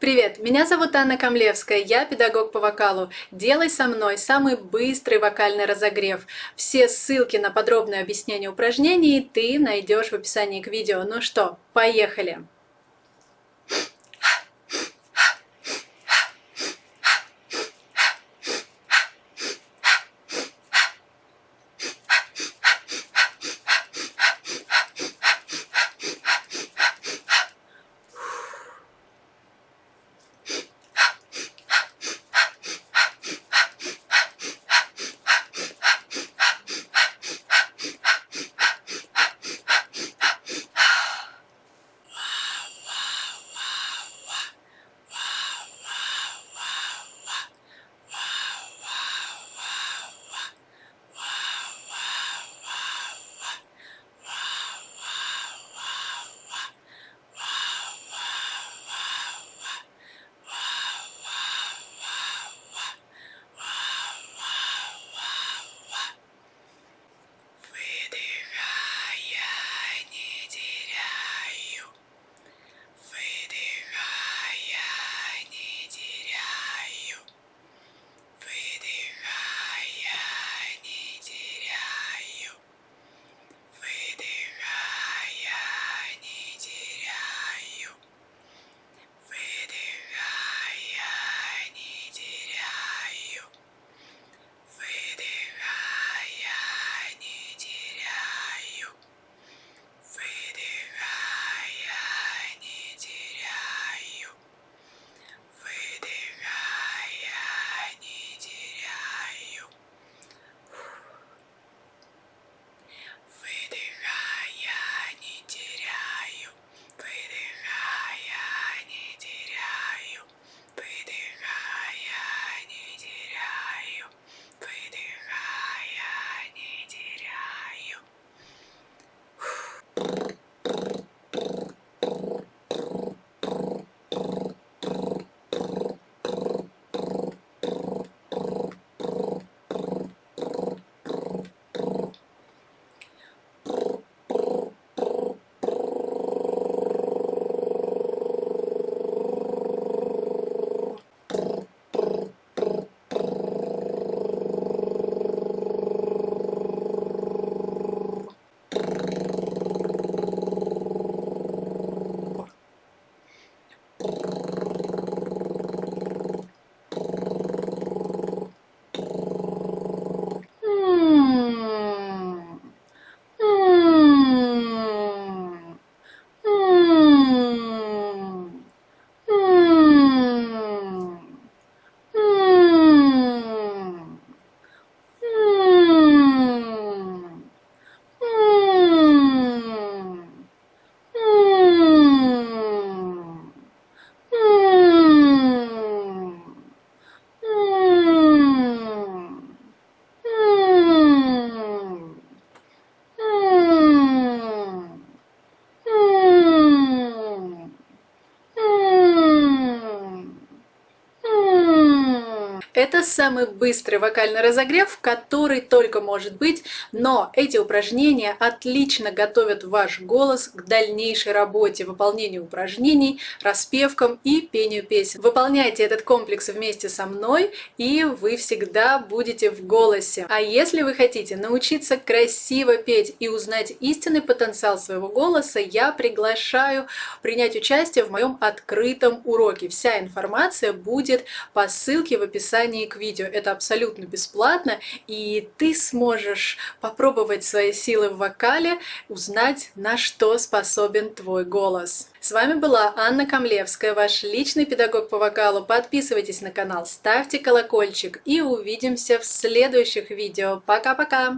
Привет, меня зовут Анна Камлевская, я педагог по вокалу. Делай со мной самый быстрый вокальный разогрев. Все ссылки на подробное объяснение упражнений ты найдешь в описании к видео. Ну что, поехали! Это самый быстрый вокальный разогрев, который только может быть, но эти упражнения отлично готовят ваш голос к дальнейшей работе, выполнению упражнений, распевкам и пению песен. Выполняйте этот комплекс вместе со мной, и вы всегда будете в голосе. А если вы хотите научиться красиво петь и узнать истинный потенциал своего голоса, я приглашаю принять участие в моем открытом уроке. Вся информация будет по ссылке в описании описании к видео. Это абсолютно бесплатно, и ты сможешь попробовать свои силы в вокале, узнать, на что способен твой голос. С вами была Анна Камлевская, ваш личный педагог по вокалу. Подписывайтесь на канал, ставьте колокольчик и увидимся в следующих видео. Пока-пока!